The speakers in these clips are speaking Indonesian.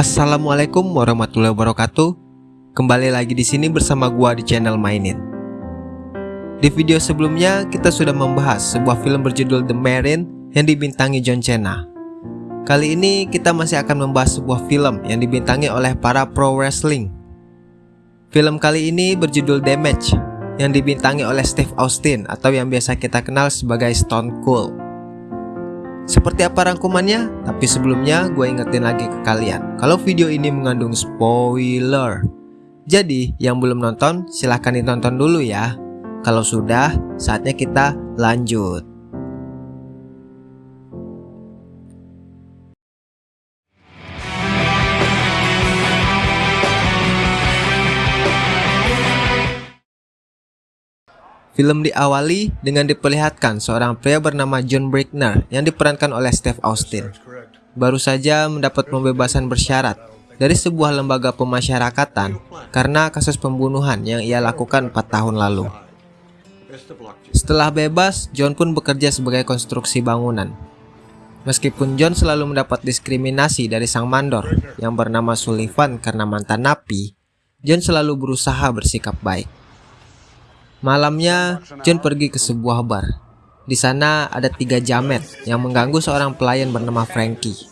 Assalamualaikum warahmatullahi wabarakatuh. Kembali lagi di sini bersama gua di channel Mainin. Di video sebelumnya kita sudah membahas sebuah film berjudul The Marine yang dibintangi John Cena. Kali ini kita masih akan membahas sebuah film yang dibintangi oleh para pro wrestling. Film kali ini berjudul Damage yang dibintangi oleh Steve Austin atau yang biasa kita kenal sebagai Stone Cold. Seperti apa rangkumannya? Tapi sebelumnya gue ingetin lagi ke kalian. Kalau video ini mengandung spoiler. Jadi yang belum nonton silahkan ditonton dulu ya. Kalau sudah saatnya kita lanjut Film diawali dengan diperlihatkan seorang pria bernama John Brickner yang diperankan oleh Steve Austin. Baru saja mendapat pembebasan bersyarat dari sebuah lembaga pemasyarakatan karena kasus pembunuhan yang ia lakukan 4 tahun lalu. Setelah bebas, John pun bekerja sebagai konstruksi bangunan. Meskipun John selalu mendapat diskriminasi dari sang mandor yang bernama Sullivan karena mantan napi, John selalu berusaha bersikap baik. Malamnya, John pergi ke sebuah bar. Di sana ada tiga jamet yang mengganggu seorang pelayan bernama Frankie.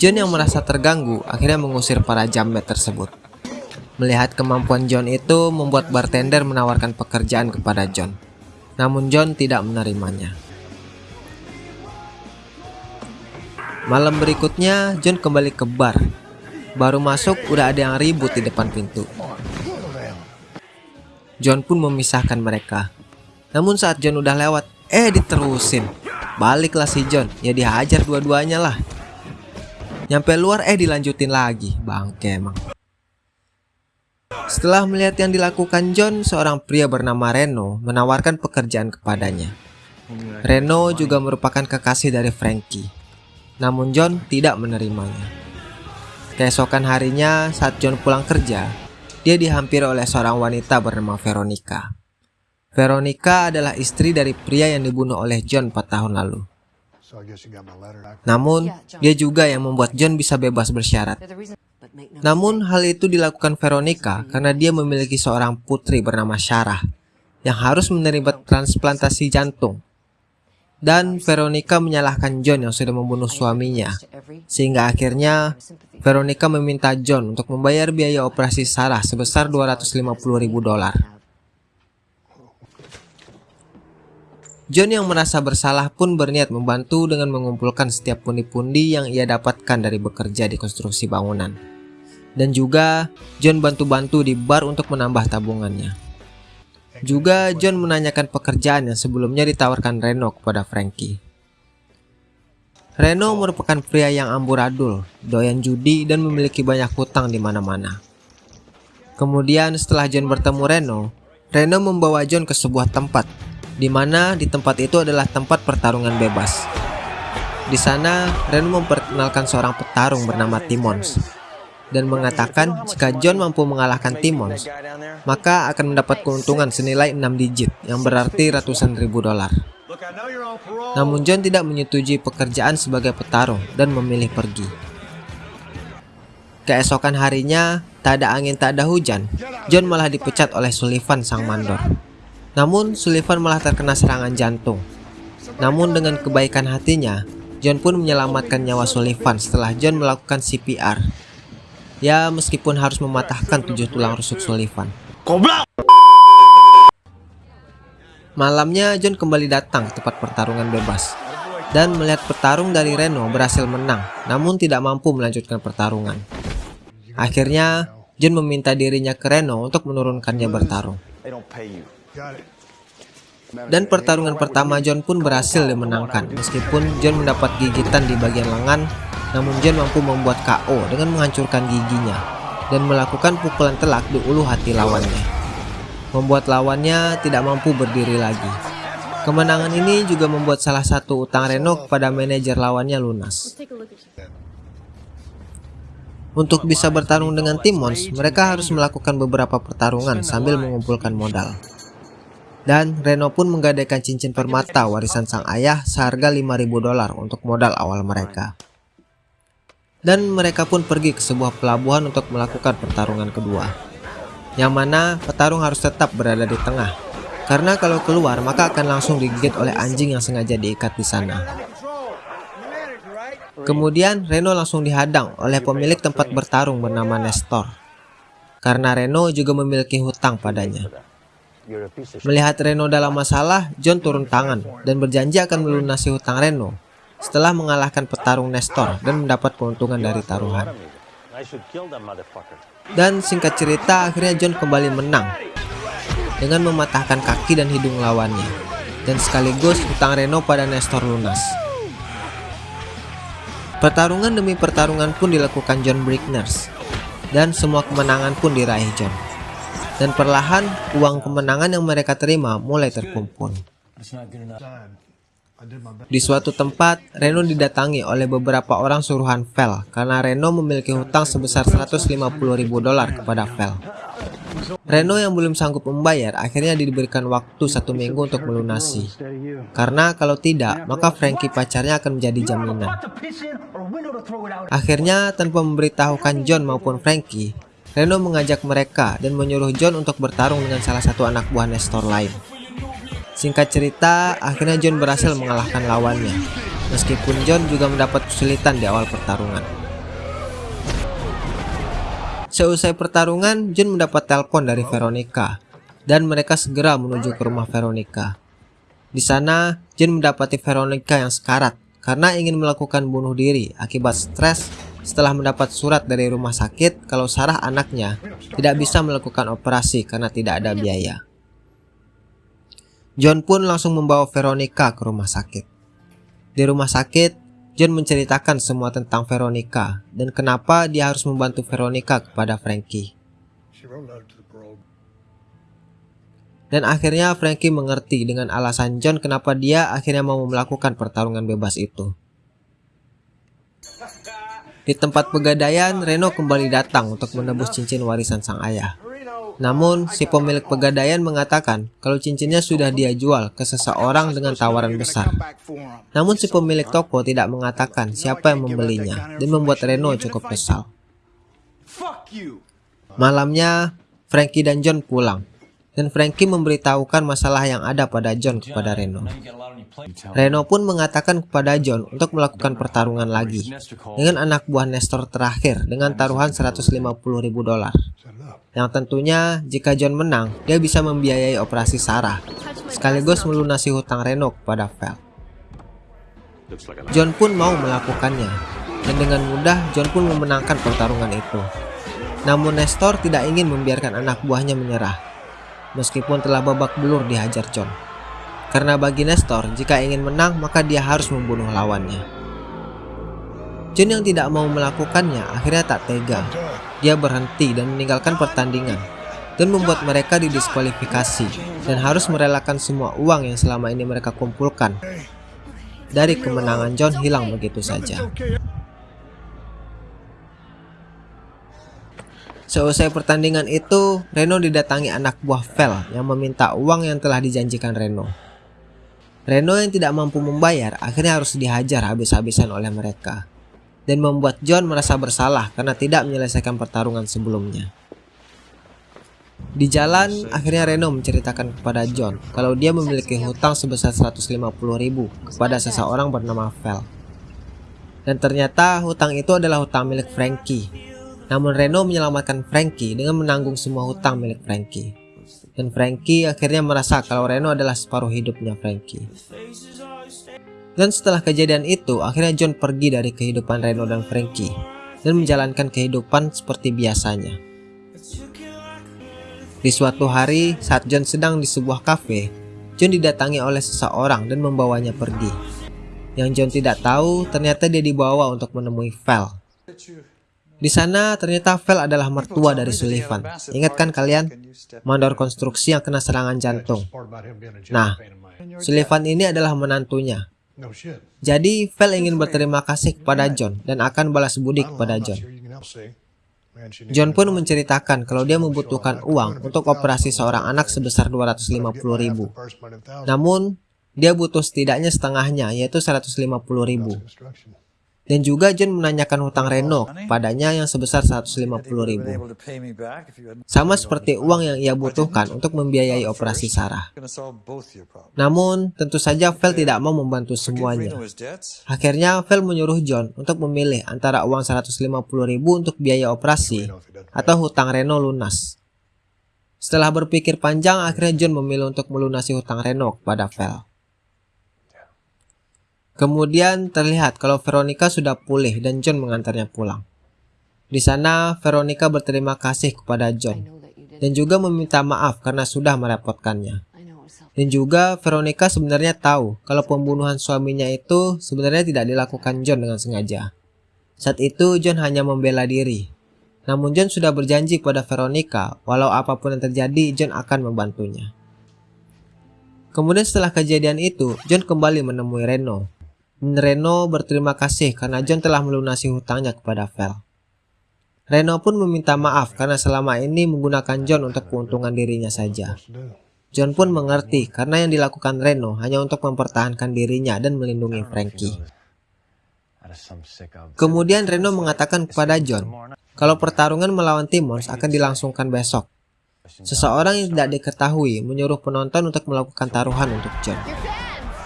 John yang merasa terganggu akhirnya mengusir para jamet tersebut. Melihat kemampuan John itu membuat bartender menawarkan pekerjaan kepada John. Namun John tidak menerimanya. Malam berikutnya, John kembali ke bar. Baru masuk udah ada yang ribut di depan pintu. John pun memisahkan mereka. Namun saat John udah lewat, eh diterusin. Baliklah si John, ya dihajar dua-duanya lah. Nyampe luar eh dilanjutin lagi, bangke emang. Setelah melihat yang dilakukan John, seorang pria bernama Reno menawarkan pekerjaan kepadanya. Reno juga merupakan kekasih dari Frankie. Namun John tidak menerimanya. Keesokan harinya saat John pulang kerja, dia dihampiri oleh seorang wanita bernama Veronica. Veronica adalah istri dari pria yang dibunuh oleh John 4 tahun lalu. Namun, dia juga yang membuat John bisa bebas bersyarat. Namun, hal itu dilakukan Veronica karena dia memiliki seorang putri bernama Sarah yang harus menerima transplantasi jantung dan Veronica menyalahkan John yang sudah membunuh suaminya. Sehingga akhirnya Veronica meminta John untuk membayar biaya operasi Sarah sebesar 250 ribu dolar. John yang merasa bersalah pun berniat membantu dengan mengumpulkan setiap pundi-pundi yang ia dapatkan dari bekerja di konstruksi bangunan. Dan juga John bantu-bantu di bar untuk menambah tabungannya. Juga John menanyakan pekerjaan yang sebelumnya ditawarkan Reno kepada Frankie. Reno merupakan pria yang amburadul, doyan judi dan memiliki banyak hutang di mana-mana. Kemudian setelah John bertemu Reno, Reno membawa John ke sebuah tempat, di mana di tempat itu adalah tempat pertarungan bebas. Di sana, Reno memperkenalkan seorang petarung bernama Timons dan mengatakan jika John mampu mengalahkan Timmons, maka akan mendapat keuntungan senilai 6 digit yang berarti ratusan ribu dolar. Namun John tidak menyetujui pekerjaan sebagai petarung dan memilih pergi. Keesokan harinya, tak ada angin tak ada hujan, John malah dipecat oleh Sullivan sang mandor. Namun Sullivan malah terkena serangan jantung. Namun dengan kebaikan hatinya, John pun menyelamatkan nyawa Sullivan setelah John melakukan CPR Ya meskipun harus mematahkan tujuh tulang rusuk Sullivan. Malamnya John kembali datang ke tempat pertarungan bebas dan melihat petarung dari Reno berhasil menang namun tidak mampu melanjutkan pertarungan. Akhirnya John meminta dirinya ke Reno untuk menurunkannya bertarung. Dan pertarungan pertama John pun berhasil dimenangkan meskipun John mendapat gigitan di bagian lengan namun John mampu membuat KO dengan menghancurkan giginya dan melakukan pukulan telak di ulu hati lawannya. Membuat lawannya tidak mampu berdiri lagi. Kemenangan ini juga membuat salah satu utang Reno kepada manajer lawannya lunas. Untuk bisa bertarung dengan Timons, mereka harus melakukan beberapa pertarungan sambil mengumpulkan modal. Dan Reno pun menggadaikan cincin permata warisan sang ayah seharga 5000 dolar untuk modal awal mereka. Dan mereka pun pergi ke sebuah pelabuhan untuk melakukan pertarungan kedua. Yang mana petarung harus tetap berada di tengah. Karena kalau keluar maka akan langsung digigit oleh anjing yang sengaja diikat di sana. Kemudian Reno langsung dihadang oleh pemilik tempat bertarung bernama Nestor. Karena Reno juga memiliki hutang padanya. Melihat Reno dalam masalah, John turun tangan dan berjanji akan melunasi hutang Reno setelah mengalahkan petarung Nestor dan mendapat keuntungan dari taruhan. Dan singkat cerita, akhirnya John kembali menang dengan mematahkan kaki dan hidung lawannya, dan sekaligus hutang Reno pada Nestor lunas. Pertarungan demi pertarungan pun dilakukan John Brickners, dan semua kemenangan pun diraih John. Dan perlahan, uang kemenangan yang mereka terima mulai terkumpul. Di suatu tempat, Reno didatangi oleh beberapa orang suruhan Vel karena Reno memiliki hutang sebesar 150 ribu dolar kepada Vel. Reno yang belum sanggup membayar akhirnya diberikan waktu satu minggu untuk melunasi. Karena kalau tidak, maka Frankie pacarnya akan menjadi jaminan. Akhirnya, tanpa memberitahukan John maupun Frankie, Reno mengajak mereka dan menyuruh John untuk bertarung dengan salah satu anak buah Nestor lain. Singkat cerita, akhirnya John berhasil mengalahkan lawannya, meskipun John juga mendapat kesulitan di awal pertarungan. Seusai pertarungan, John mendapat telepon dari Veronica, dan mereka segera menuju ke rumah Veronica. Di sana, John mendapati Veronica yang sekarat karena ingin melakukan bunuh diri akibat stres setelah mendapat surat dari rumah sakit kalau Sarah anaknya tidak bisa melakukan operasi karena tidak ada biaya. John pun langsung membawa Veronica ke rumah sakit. Di rumah sakit, John menceritakan semua tentang Veronica dan kenapa dia harus membantu Veronica kepada Frankie. Dan akhirnya Frankie mengerti dengan alasan John kenapa dia akhirnya mau melakukan pertarungan bebas itu. Di tempat pegadaian, Reno kembali datang untuk menebus cincin warisan sang ayah. Namun, si pemilik pegadaian mengatakan kalau cincinnya sudah dia jual ke seseorang dengan tawaran besar. Namun si pemilik toko tidak mengatakan siapa yang membelinya dan membuat Reno cukup kesal. Malamnya, Frankie dan John pulang dan Frankie memberitahukan masalah yang ada pada John kepada Reno. Reno pun mengatakan kepada John untuk melakukan pertarungan lagi dengan anak buah Nestor terakhir dengan taruhan 150 ribu dolar. Yang tentunya jika John menang, dia bisa membiayai operasi Sarah, sekaligus melunasi hutang Reno kepada Vel. John pun mau melakukannya, dan dengan mudah John pun memenangkan pertarungan itu. Namun Nestor tidak ingin membiarkan anak buahnya menyerah, meskipun telah babak belur dihajar John. Karena bagi Nestor, jika ingin menang maka dia harus membunuh lawannya. John yang tidak mau melakukannya akhirnya tak tega dia berhenti dan meninggalkan pertandingan dan membuat mereka didiskualifikasi dan harus merelakan semua uang yang selama ini mereka kumpulkan dari kemenangan John hilang begitu saja. Seusai pertandingan itu, Reno didatangi anak buah Vel yang meminta uang yang telah dijanjikan Reno. Reno yang tidak mampu membayar akhirnya harus dihajar habis-habisan oleh mereka dan membuat John merasa bersalah karena tidak menyelesaikan pertarungan sebelumnya. Di jalan, akhirnya Reno menceritakan kepada John kalau dia memiliki hutang sebesar 150 ribu kepada seseorang bernama Vel. Dan ternyata hutang itu adalah hutang milik Frankie. Namun Reno menyelamatkan Frankie dengan menanggung semua hutang milik Frankie. Dan Frankie akhirnya merasa kalau Reno adalah separuh hidupnya Frankie. Dan setelah kejadian itu, akhirnya John pergi dari kehidupan Reno dan Frankie dan menjalankan kehidupan seperti biasanya. Di suatu hari, saat John sedang di sebuah kafe, John didatangi oleh seseorang dan membawanya pergi. Yang John tidak tahu, ternyata dia dibawa untuk menemui Val. Di sana ternyata Val adalah mertua dari Sullivan. Ingat kan kalian? Mandor konstruksi yang kena serangan jantung. Nah, Sullivan ini adalah menantunya. Jadi, Vel ingin berterima kasih kepada John dan akan balas budi kepada John. John pun menceritakan kalau dia membutuhkan uang untuk operasi seorang anak sebesar 250 ribu. Namun, dia butuh setidaknya setengahnya, yaitu 150 ribu. Dan juga John menanyakan hutang Reno padanya yang sebesar 150 ribu. Sama seperti uang yang ia butuhkan untuk membiayai operasi Sarah. Namun, tentu saja Vel tidak mau membantu semuanya. Akhirnya, Vel menyuruh John untuk memilih antara uang 150 ribu untuk biaya operasi atau hutang Reno lunas. Setelah berpikir panjang, akhirnya John memilih untuk melunasi hutang Reno kepada Vel. Kemudian terlihat kalau Veronica sudah pulih dan John mengantarnya pulang. Di sana, Veronica berterima kasih kepada John dan juga meminta maaf karena sudah merepotkannya. Dan juga Veronica sebenarnya tahu kalau pembunuhan suaminya itu sebenarnya tidak dilakukan John dengan sengaja. Saat itu John hanya membela diri. Namun John sudah berjanji kepada Veronica walau apa pun yang terjadi John akan membantunya. Kemudian setelah kejadian itu, John kembali menemui Reno Reno berterima kasih karena John telah melunasi hutangnya kepada Vel. Reno pun meminta maaf karena selama ini menggunakan John untuk keuntungan dirinya saja. John pun mengerti karena yang dilakukan Reno hanya untuk mempertahankan dirinya dan melindungi Frankie. Kemudian Reno mengatakan kepada John kalau pertarungan melawan Timmons akan dilangsungkan besok. Seseorang yang tidak diketahui menyuruh penonton untuk melakukan taruhan untuk John.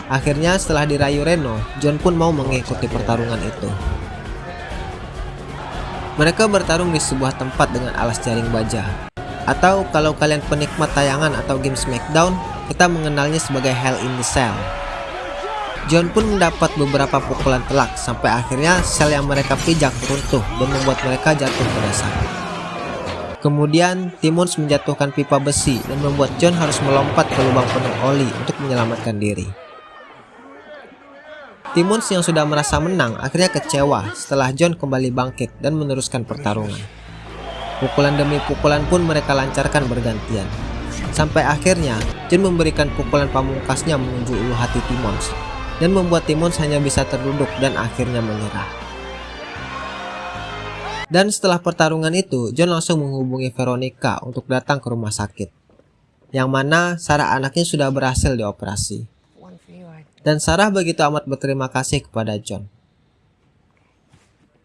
Akhirnya setelah dirayu Reno, John pun mau mengikuti pertarungan itu. Mereka bertarung di sebuah tempat dengan alas jaring baja. Atau kalau kalian penikmat tayangan atau game Smackdown, kita mengenalnya sebagai Hell in the Cell. John pun mendapat beberapa pukulan telak sampai akhirnya sel yang mereka pijak runtuh dan membuat mereka jatuh ke dasar. Kemudian Timmons menjatuhkan pipa besi dan membuat John harus melompat ke lubang penuh oli untuk menyelamatkan diri. Timmons yang sudah merasa menang akhirnya kecewa setelah John kembali bangkit dan meneruskan pertarungan. Pukulan demi pukulan pun mereka lancarkan bergantian. Sampai akhirnya, John memberikan pukulan pamungkasnya menuju ulu hati Timmons dan membuat Timmons hanya bisa terduduk dan akhirnya menyerah. Dan setelah pertarungan itu, John langsung menghubungi Veronica untuk datang ke rumah sakit. Yang mana Sarah anaknya sudah berhasil dioperasi dan Sarah begitu amat berterima kasih kepada John.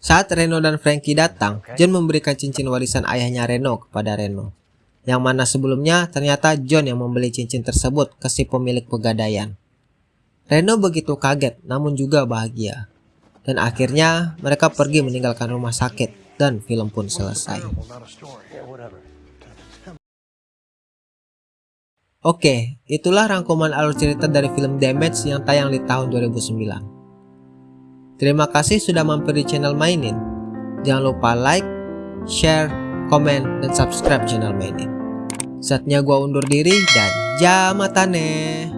Saat Reno dan Frankie datang, John memberikan cincin warisan ayahnya Reno kepada Reno. Yang mana sebelumnya ternyata John yang membeli cincin tersebut ke si pemilik pegadaian. Reno begitu kaget namun juga bahagia. Dan akhirnya mereka pergi meninggalkan rumah sakit dan film pun selesai. Oke, itulah rangkuman alur cerita dari film Damage yang tayang di tahun 2009. Terima kasih sudah mampir di channel Mainin. Jangan lupa like, share, komen, dan subscribe channel Mainin. Saatnya gua undur diri dan jamatane.